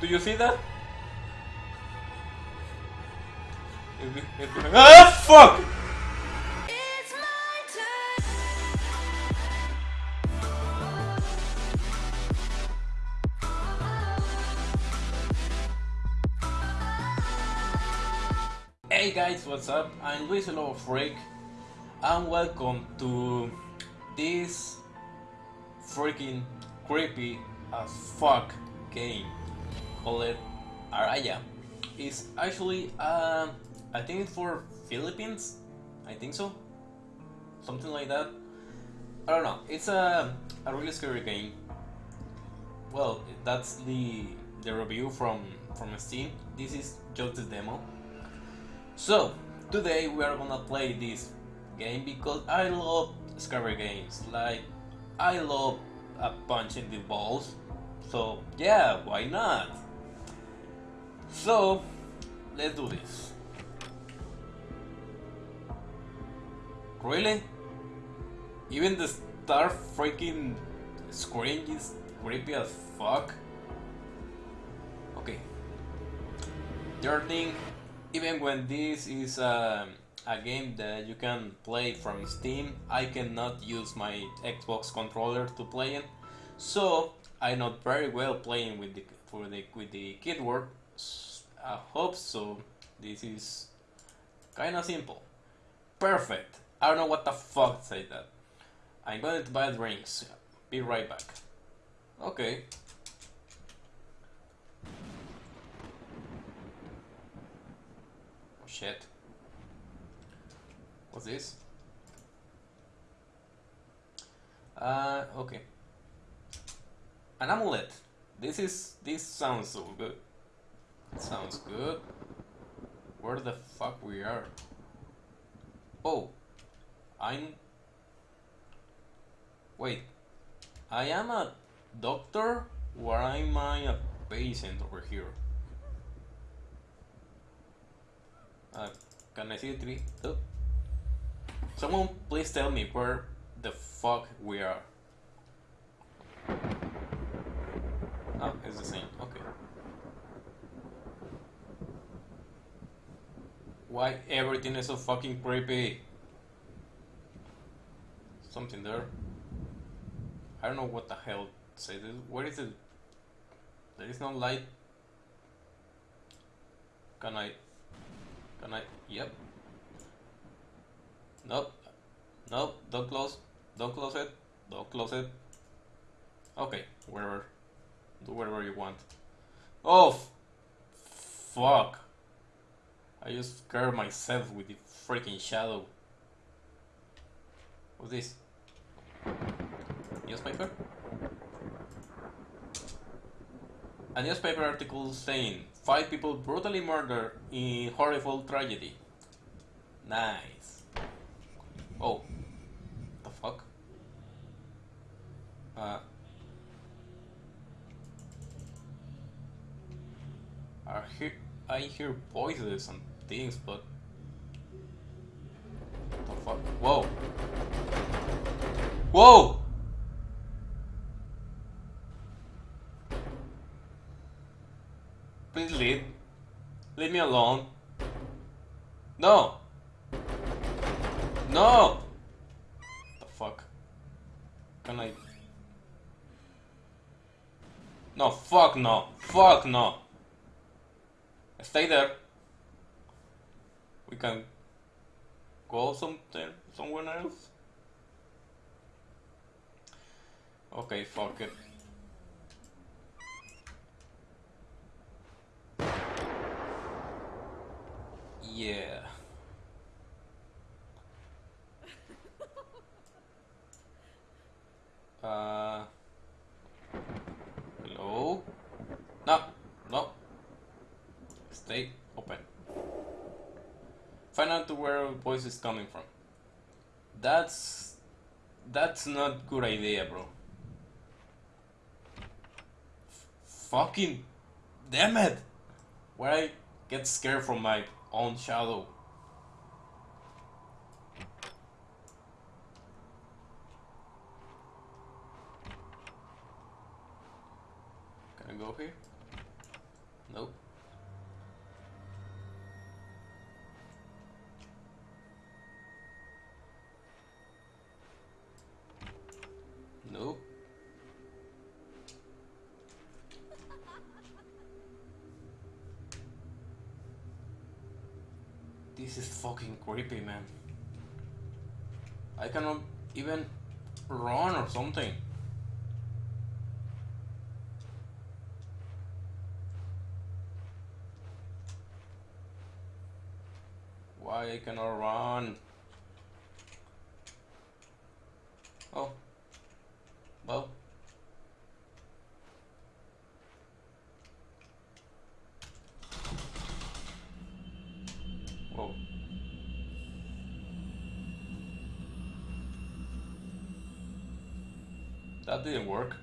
Do you see that? If we- if we- Ah, fuck! It's my turn. Hey guys, what's up? I'm Luis Lobo Freak, and welcome to this freaking creepy as fuck game called Araya. It's actually, um, I think for Philippines. I think so, something like that. I don't know. It's a a really scary game. Well, that's the the review from from Steam. This is just the demo. So, today we are gonna play this game because I love scary games. Like, I love a punch in the balls. So, yeah, why not? So, let's do this. Really? Even the star freaking screen is creepy as fuck? Okay. Third thing, even when this is um, a game that you can play from Steam, I cannot use my Xbox controller to play it. So I'm not very well playing with the for the with the keyboard. I hope so. This is kind of simple. Perfect. I don't know what the fuck say that. I'm going to buy drinks. Be right back. Okay. Oh shit. What's this? Uh, okay. An amulet. This is, this sounds so good. Sounds good. Where the fuck we are? Oh. I'm... Wait. I am a doctor? Why am I a patient over here? Uh, can I see the tree? Oh. Someone please tell me where the fuck we are. Oh, it's the same. Okay. Why everything is so fucking creepy? Something there. I don't know what the hell say this. Where is it? There is no light. Can I? Can I? Yep. Nope. Nope. Don't close. Don't close it. Don't close it. Okay. Wherever. Do whatever you want. Oh. Fuck. I just scared myself with the freaking shadow. What's this? Newspaper? A newspaper article saying five people brutally murdered in horrible tragedy. Nice. Oh. The fuck? Uh. I hear I hear voices and things, but the fuck? Whoa! Whoa! Please leave. Leave me alone. No! No! The fuck? Can I? No, fuck no. Fuck no. Stay there. We can go something somewhere else. Okay, fuck it. Yeah. Uh. Hello? No, no. Stay open. Find out where voice is coming from. That's that's not good idea, bro. F- fucking damn it! Where I get scared from my own shadow. Can I go here? Nope. Nope. This is fucking creepy, man. I cannot even run or something. Why I cannot run? Oh. Didn't work.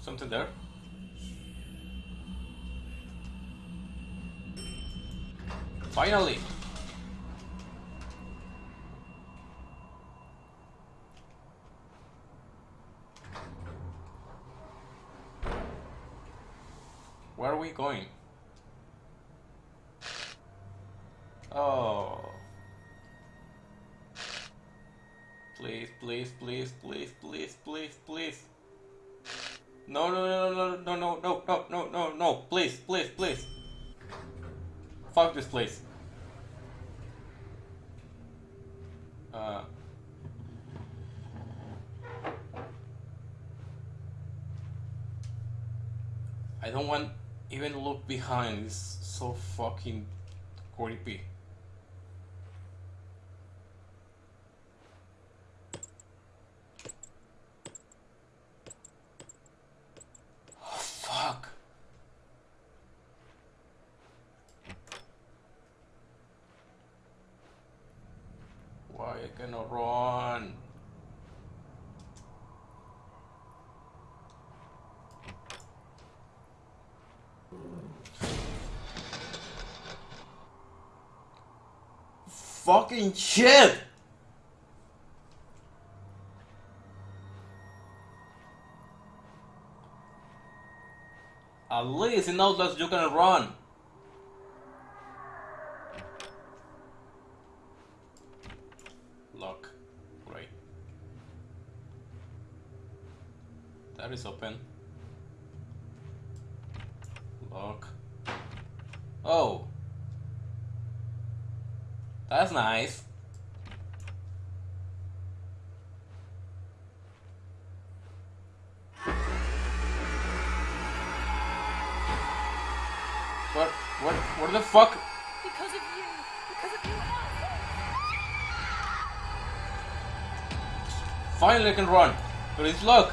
Something there? Finally! Where are we going? Oh. Please, please, please, please, please, please, please. No, no, no, no, no, no, no, no, no, no, no, please, please, please. Fuck this place. Uh. I don't want even look behind. It's so fucking creepy. Oh, fuck. Why I cannot run? Fucking shit! At least in Outlast you can run. Lock. Right. That is open. Lock. Oh. That's nice. What? What? What the fuck? Because of you. Because of you. Finally I can run. It's luck.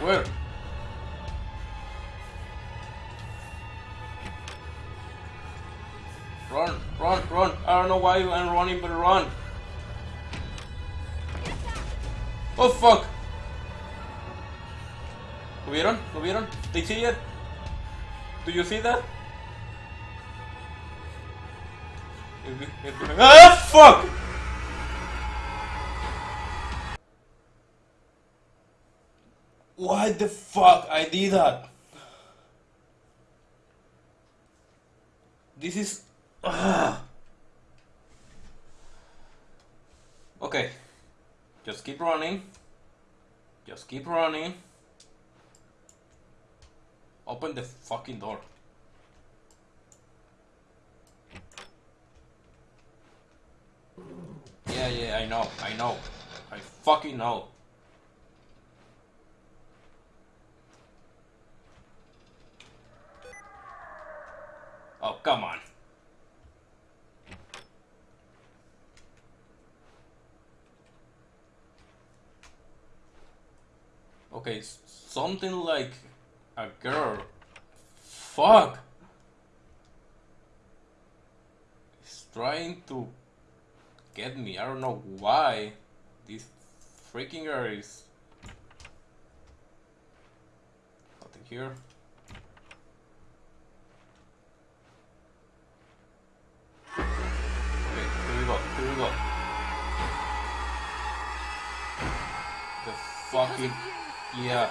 Where? I don't know why I'm running, but run. Oh fuck. ¿Lo vieron? ¿Lo vieron? They see it? Do you see that? Ah fuck! Why the fuck I did that? This is. Ah. Okay. Just keep running. Just keep running. Open the fucking door. Yeah, yeah, I know, I know. I fucking know. Oh, come on. Okay, something like a girl. Fuck! It's trying to get me. I don't know why. This freaking girl is. Nothing here. Okay, here we go. Here we go. fucking yeah.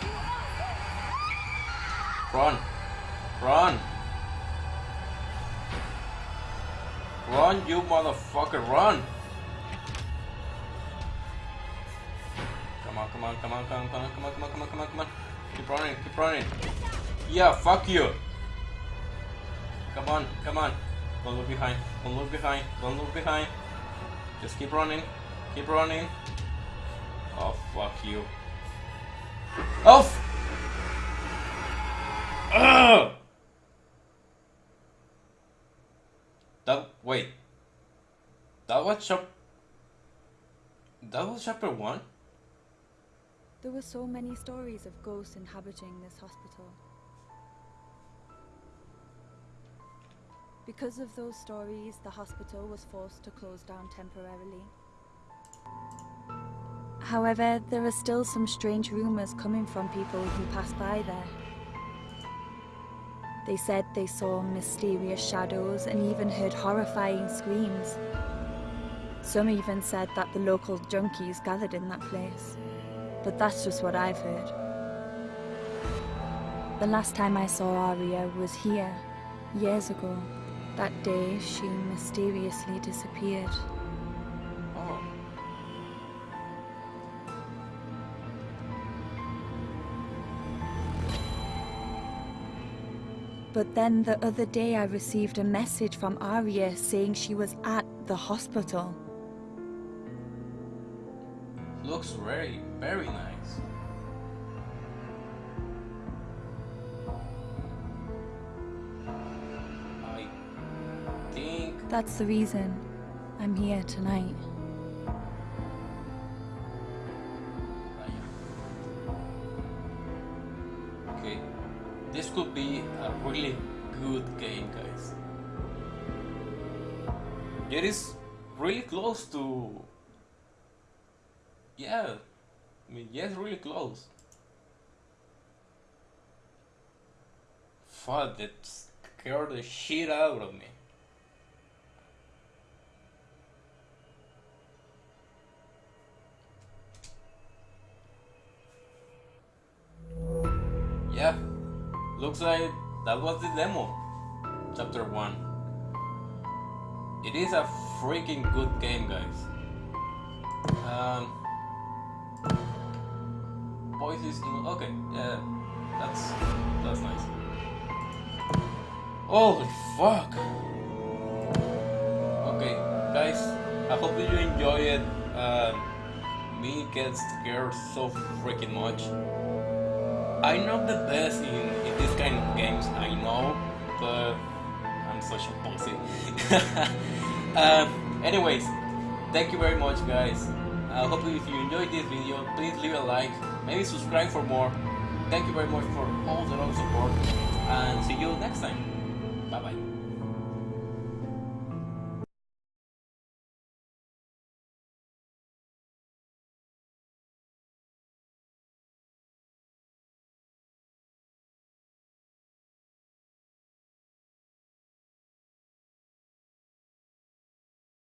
Run, run, run, you motherfucker, run! Come on, come on, come on, come on, come on, come on, come on, come on, come on. Keep running, keep running. Yeah, fuck you. Come on, come on. Don't look behind. Don't look behind. Don't look behind. Just keep running. Keep running. Oh, fuck you. Oh! F Ugh! That, wait. That was chap... That was chapter 1? There were so many stories of ghosts inhabiting this hospital. Because of those stories, the hospital was forced to close down temporarily. However, there are still some strange rumours coming from people who pass by there. They said they saw mysterious shadows and even heard horrifying screams. Some even said that the local junkies gathered in that place. But that's just what I've heard. The last time I saw Aria was here, years ago. That day, she mysteriously disappeared. But then the other day I received a message from Aria saying she was at the hospital. Looks very, very nice. I think That's the reason I'm here tonight. Could be a really good game, guys. It is really close to. Yeah, I mean, yes, really close. Fuck, that scared the shit out of me. Looks like that was the demo. Chapter 1. It is a freaking good game, guys. Um, voices in. Okay, yeah, that's that's nice. Holy fuck! Okay, guys, I hope you enjoy it. Uh, me gets scared so freaking much. I'm not the best in, in this kind of games, I know, but I'm such a pussy. um, anyways, thank you very much, guys. I hope if you enjoyed this video, please leave a like, maybe subscribe for more. Thank you very much for all the love support, and see you next time. Bye bye.